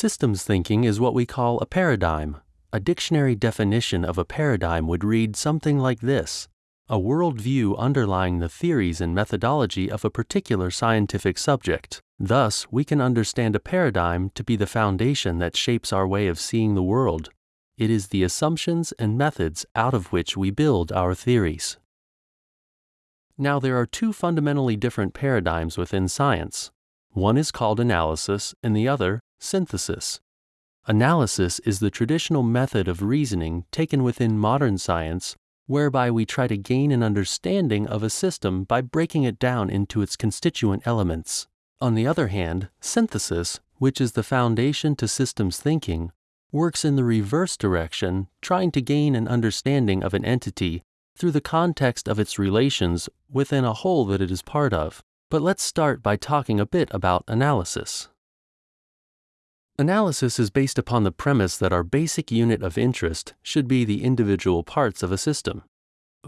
Systems thinking is what we call a paradigm. A dictionary definition of a paradigm would read something like this a worldview underlying the theories and methodology of a particular scientific subject. Thus, we can understand a paradigm to be the foundation that shapes our way of seeing the world. It is the assumptions and methods out of which we build our theories. Now, there are two fundamentally different paradigms within science. One is called analysis, and the other, synthesis. Analysis is the traditional method of reasoning taken within modern science whereby we try to gain an understanding of a system by breaking it down into its constituent elements. On the other hand, synthesis, which is the foundation to systems thinking, works in the reverse direction, trying to gain an understanding of an entity through the context of its relations within a whole that it is part of. But let's start by talking a bit about analysis. Analysis is based upon the premise that our basic unit of interest should be the individual parts of a system.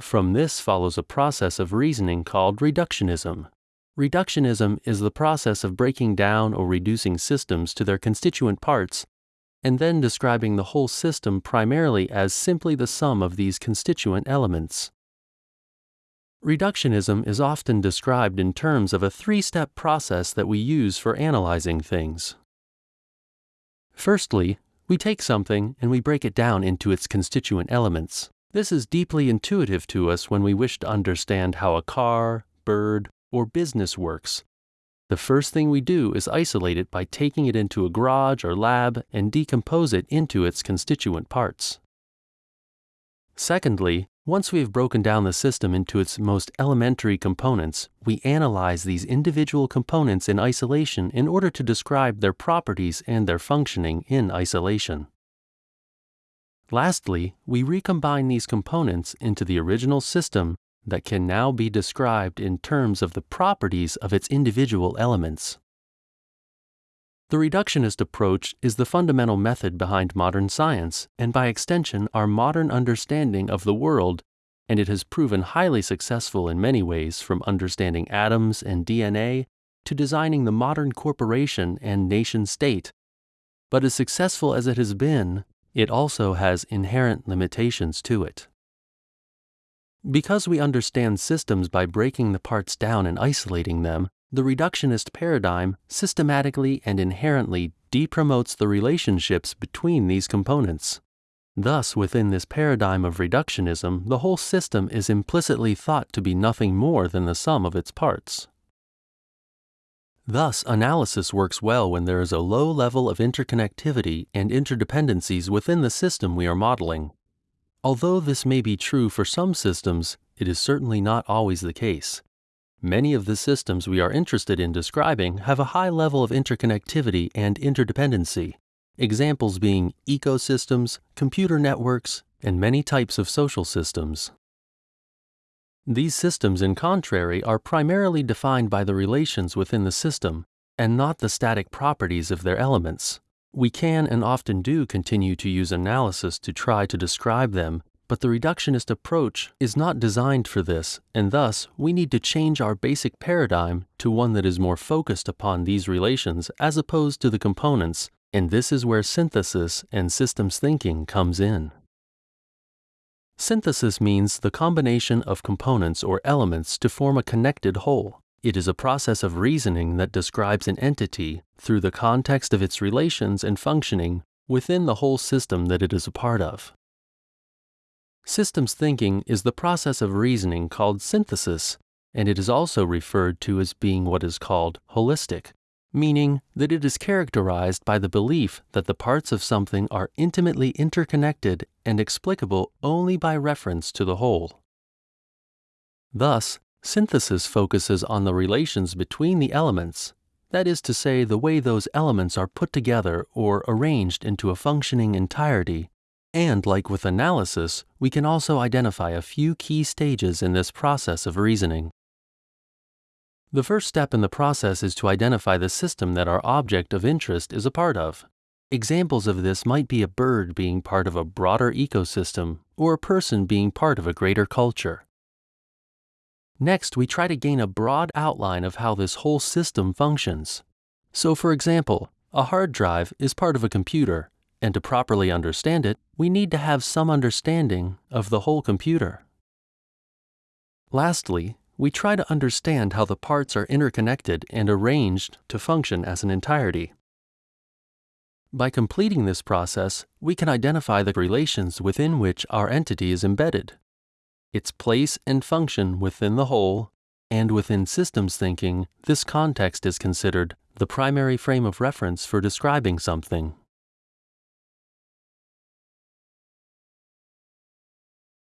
From this follows a process of reasoning called reductionism. Reductionism is the process of breaking down or reducing systems to their constituent parts and then describing the whole system primarily as simply the sum of these constituent elements. Reductionism is often described in terms of a three step process that we use for analyzing things. Firstly, we take something and we break it down into its constituent elements. This is deeply intuitive to us when we wish to understand how a car, bird, or business works. The first thing we do is isolate it by taking it into a garage or lab and decompose it into its constituent parts. Secondly, once we have broken down the system into its most elementary components, we analyze these individual components in isolation in order to describe their properties and their functioning in isolation. Lastly, we recombine these components into the original system that can now be described in terms of the properties of its individual elements. The reductionist approach is the fundamental method behind modern science, and by extension, our modern understanding of the world, and it has proven highly successful in many ways from understanding atoms and DNA to designing the modern corporation and nation state. But as successful as it has been, it also has inherent limitations to it. Because we understand systems by breaking the parts down and isolating them, the reductionist paradigm systematically and inherently depromotes the relationships between these components. Thus, within this paradigm of reductionism, the whole system is implicitly thought to be nothing more than the sum of its parts. Thus, analysis works well when there is a low level of interconnectivity and interdependencies within the system we are modeling. Although this may be true for some systems, it is certainly not always the case. Many of the systems we are interested in describing have a high level of interconnectivity and interdependency, examples being ecosystems, computer networks, and many types of social systems. These systems, in contrary, are primarily defined by the relations within the system and not the static properties of their elements. We can and often do continue to use analysis to try to describe them but the reductionist approach is not designed for this, and thus we need to change our basic paradigm to one that is more focused upon these relations as opposed to the components, and this is where synthesis and systems thinking comes in. Synthesis means the combination of components or elements to form a connected whole. It is a process of reasoning that describes an entity through the context of its relations and functioning within the whole system that it is a part of. Systems thinking is the process of reasoning called synthesis, and it is also referred to as being what is called holistic, meaning that it is characterized by the belief that the parts of something are intimately interconnected and explicable only by reference to the whole. Thus, synthesis focuses on the relations between the elements, that is to say, the way those elements are put together or arranged into a functioning entirety and like with analysis, we can also identify a few key stages in this process of reasoning. The first step in the process is to identify the system that our object of interest is a part of. Examples of this might be a bird being part of a broader ecosystem or a person being part of a greater culture. Next, we try to gain a broad outline of how this whole system functions. So, for example, a hard drive is part of a computer, and to properly understand it, we need to have some understanding of the whole computer. Lastly, we try to understand how the parts are interconnected and arranged to function as an entirety. By completing this process, we can identify the relations within which our entity is embedded, its place and function within the whole, and within systems thinking, this context is considered the primary frame of reference for describing something.